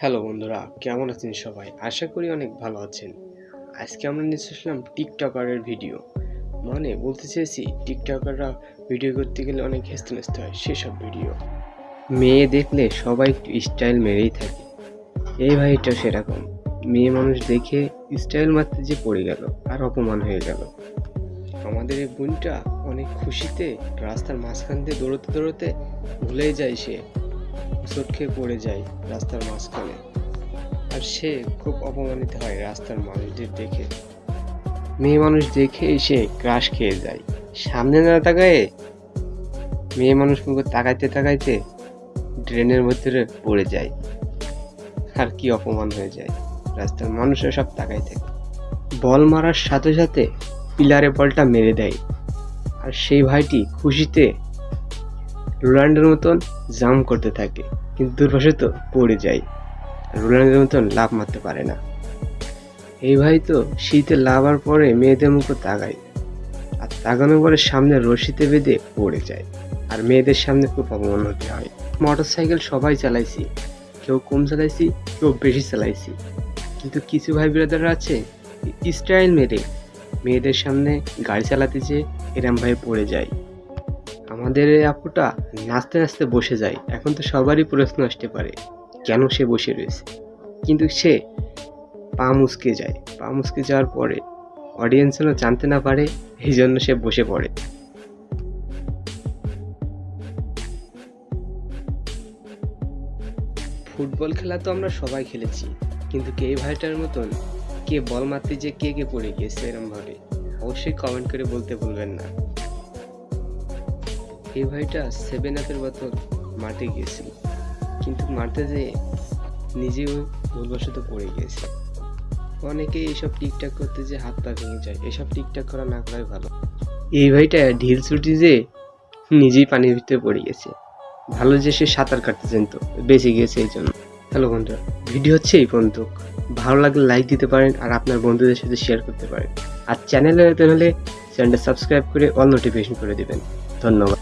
Hello বন্ধুরা, কেমন আছেন সবাই? আশা করি অনেক ভালো আছেন। আজকে আমরা নিয়ে আসলাম টিকটকারের ভিডিও। মানে বলতে চেয়েছি টিকটকাররা ভিডিও করতে গেলে অনেক হেসতে নেস্তে হয় সেসব ভিডিও। মেয়ে দেখলে সবাই একটু স্টাইল মেরেই থাকে। এই ভাইটা সেরকম। মেয়ে মানুষ দেখে স্টাইল মারতে যে পড়ে গেল, আর অপমান হয়ে গেল। আমাদের এই বোনটা অনেক খুশিতে রাস্তার মাঝখান দিয়ে দৌড়তে দৌড়তে ভুলেই যায় সে। হোঁচট খেয়ে পড়ে যায় রাস্তার মাঝখানে। আর সে খুব অপমানিত হয় রাস্তার মানুষদের দেখে। মেয়ে মানুষ দেখে সে ক্রাশ খেয়ে যায়। সামনে না তাকায় মেয়ে মানুষ মুখে তাকাইতে তাকাইতে ড্রেনের ভিতরে পড়ে যায়। আর কি অপমান হয়ে যায় রাস্তার মানুষরা সব তাকাই থাকে। বল মারার সাথে সাথে পিলারে বলটা মেরে দেয়। আর সেই ভাইটি খুশিতে রোনাল্ডোর মতন জাম করতে থাকে, কিন্তু দুর্ভাগ্যত পড়ে যায়। রোনাল্ডোর মতন লাভ মারতে পারে না। এই ভাই তো শীতে লাভার পরে মেয়েদের মুখে তাকায়, আর তাকানোর পরে সামনে রশিতে বেঁধে পড়ে যায়, আর মেয়েদের সামনে খুব অপমান হতে হয় মোটর সাইকেল সবাই চালাইছি, কেউ কম চালাইছি, কেউ বেশি চালাইছি, কিন্তু কিছু ভাই ব্রাদার আছে, স্টাইল মেরে, মেয়েদের সামনে গাড়ি চালাতে যেয়ে এরম ভাই পড়ে যায়। আমাদের এই আপুটা নাচতে নাচতে বসে যায়। এখন তো সবারই প্রশ্ন আসতে পারে, কেন সে বসে রয়েছে? কিন্তু সে পা মুসকে যায়। পা মুসকে যাওয়ার পরে অডিয়েন্স যেন জানতে না পারে, এই জন্য সে বসে পড়ে। ফুটবল খেলা তো আমরা সবাই খেলেছি, কিন্তু কে ভাইটার মতন, কে বল মারতে যে কে কে পড়ে গিয়েছে এরম ভাবে, অবশ্যই কমেন্ট করে বলতে ভুলবেন না। এই ভাইটা সেভেন আপের বোতল মারতে গিয়েছিল। কিন্তু মারতে যেয়ে নিজেও ভুলবশত পড়ে গিয়েছে। অনেকে এইসব টিকটাক করতে যে হাত পা ভেঙে যায়, এসব টিকটাক করা না করাই ভালো। এই ভাইটা ঢিল ছুটি যে নিজেই পানির ভিতরে পড়ে গেছে। ভালো যে সে সাঁতার কাটতে জানতো, বেঁচে গিয়েছে এই জন্য। হ্যালো বন্ধুরা, ভিডিও হচ্ছে এই পর্যন্ত। ভালো লাগলে লাইক দিতে পারেন আর আপনার বন্ধুদের সাথে শেয়ার করতে পারেন। আর চ্যানেলে নতুন চ্যানেলটা সাবস্ক্রাইব করে অল নোটিফিকেশন করে দেবেন। ধন্যবাদ।